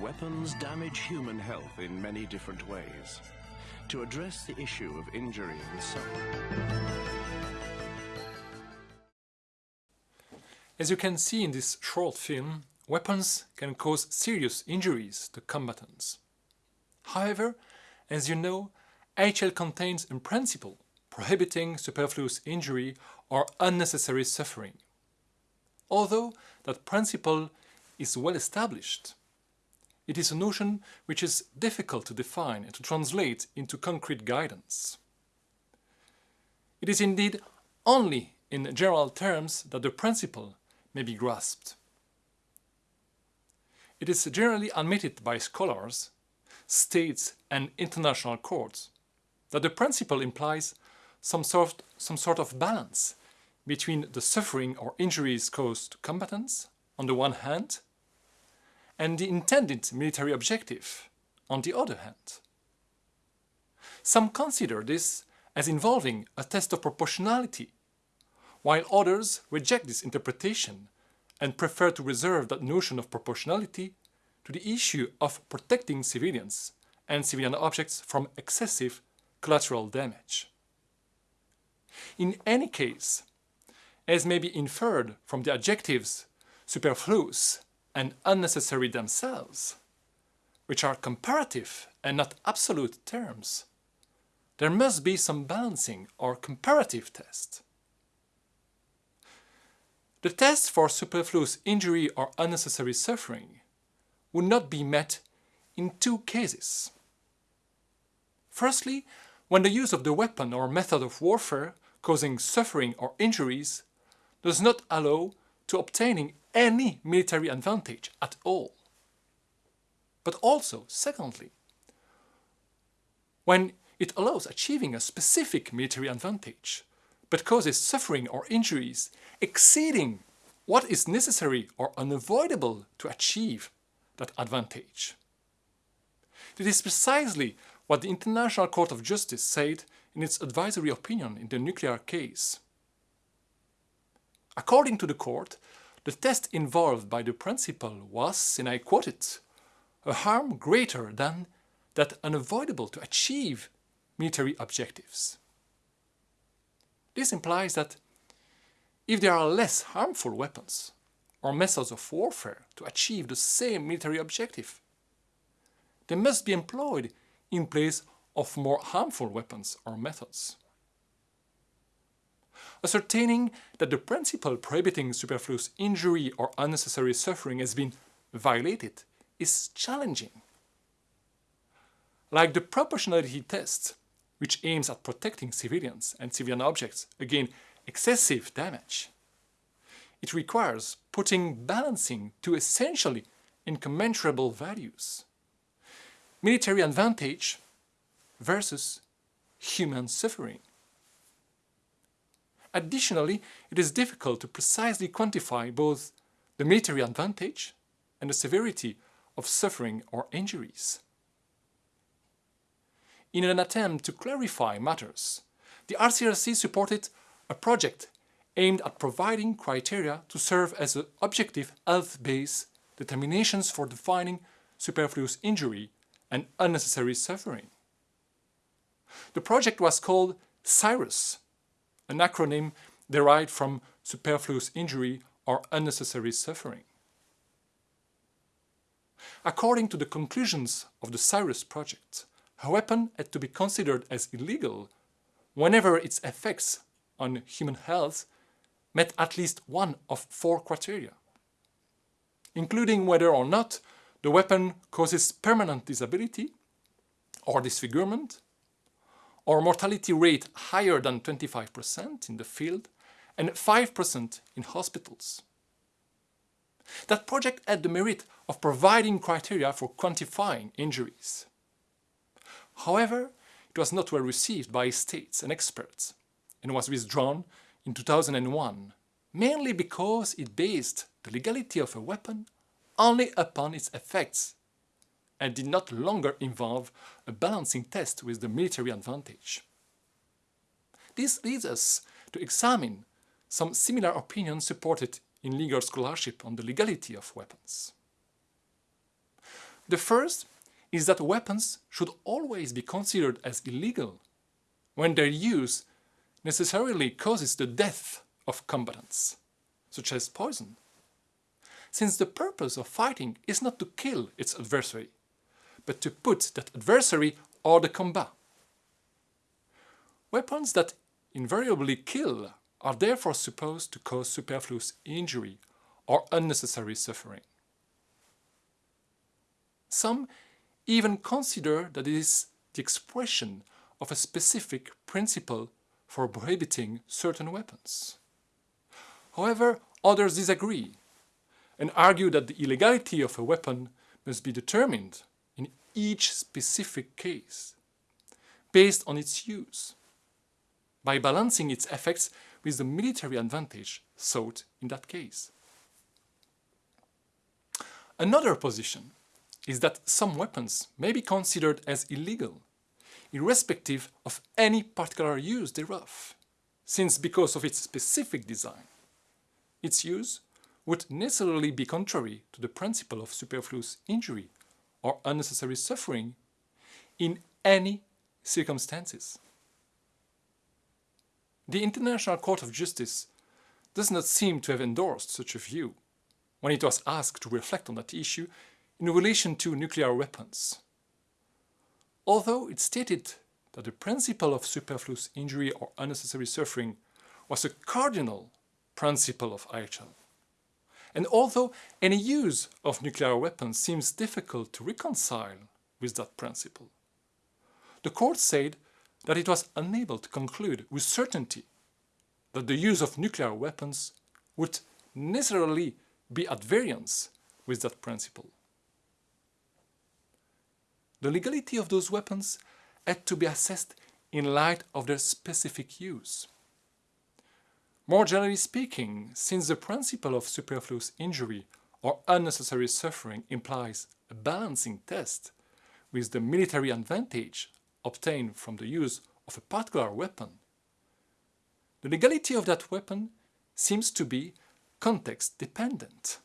Weapons damage human health in many different ways. To address the issue of injury and suffering, As you can see in this short film, weapons can cause serious injuries to combatants. However, as you know, IHL contains a principle prohibiting superfluous injury or unnecessary suffering. Although that principle is well established, it is a notion which is difficult to define and to translate into concrete guidance. It is indeed only in general terms that the principle may be grasped. It is generally admitted by scholars, states and international courts that the principle implies some sort, some sort of balance between the suffering or injuries caused to combatants on the one hand and the intended military objective on the other hand. Some consider this as involving a test of proportionality while others reject this interpretation and prefer to reserve that notion of proportionality to the issue of protecting civilians and civilian objects from excessive collateral damage. In any case, as may be inferred from the adjectives superfluous and unnecessary themselves, which are comparative and not absolute terms, there must be some balancing or comparative test. The test for superfluous injury or unnecessary suffering would not be met in two cases. Firstly, when the use of the weapon or method of warfare causing suffering or injuries does not allow to obtaining any military advantage at all. But also, secondly, when it allows achieving a specific military advantage, but causes suffering or injuries exceeding what is necessary or unavoidable to achieve that advantage. This is precisely what the International Court of Justice said in its advisory opinion in the nuclear case. According to the court, the test involved by the principle was, and I quote it, a harm greater than that unavoidable to achieve military objectives. This implies that if there are less harmful weapons or methods of warfare to achieve the same military objective, they must be employed in place of more harmful weapons or methods. Ascertaining that the principle prohibiting superfluous injury or unnecessary suffering has been violated is challenging. Like the proportionality test, which aims at protecting civilians and civilian objects against excessive damage. It requires putting balancing to essentially incommensurable values. Military advantage versus human suffering. Additionally, it is difficult to precisely quantify both the military advantage and the severity of suffering or injuries. In an attempt to clarify matters, the ICRC supported a project aimed at providing criteria to serve as objective health-based determinations for defining superfluous injury and unnecessary suffering. The project was called SIrUS, an acronym derived from superfluous injury or unnecessary suffering. According to the conclusions of the SIrUS project, a weapon had to be considered as illegal whenever its effects on human health met at least one of four criteria, including whether or not the weapon causes permanent disability or disfigurement, or mortality rate higher than 25% in the field and 5% in hospitals. That project had the merit of providing criteria for quantifying injuries. However, it was not well received by states and experts and was withdrawn in 2001, mainly because it based the legality of a weapon only upon its effects and did not longer involve a balancing test with the military advantage. this leads us to examine some similar opinions supported in legal scholarship on the legality of weapons. The first is that weapons should always be considered as illegal when their use necessarily causes the death of combatants, such as poison. Since the purpose of fighting is not to kill its adversary, but to put that adversary hors de combat. Weapons that invariably kill are therefore supposed to cause superfluous injury or unnecessary suffering. Some even consider that it is the expression of a specific principle for prohibiting certain weapons. However, others disagree and argue that the illegality of a weapon must be determined in each specific case based on its use by balancing its effects with the military advantage sought in that case. Another position is that some weapons may be considered as illegal, irrespective of any particular use thereof, since because of its specific design, its use would necessarily be contrary to the principle of superfluous injury or unnecessary suffering in any circumstances. The International Court of Justice does not seem to have endorsed such a view when it was asked to reflect on that issue in relation to nuclear weapons. Although it stated that the principle of superfluous injury or unnecessary suffering was a cardinal principle of IHL. And although any use of nuclear weapons seems difficult to reconcile with that principle, the court said that it was unable to conclude with certainty that the use of nuclear weapons would necessarily be at variance with that principle. The legality of those weapons had to be assessed in light of their specific use. More generally speaking, since the principle of superfluous injury or unnecessary suffering implies a balancing test with the military advantage obtained from the use of a particular weapon, the legality of that weapon seems to be context dependent.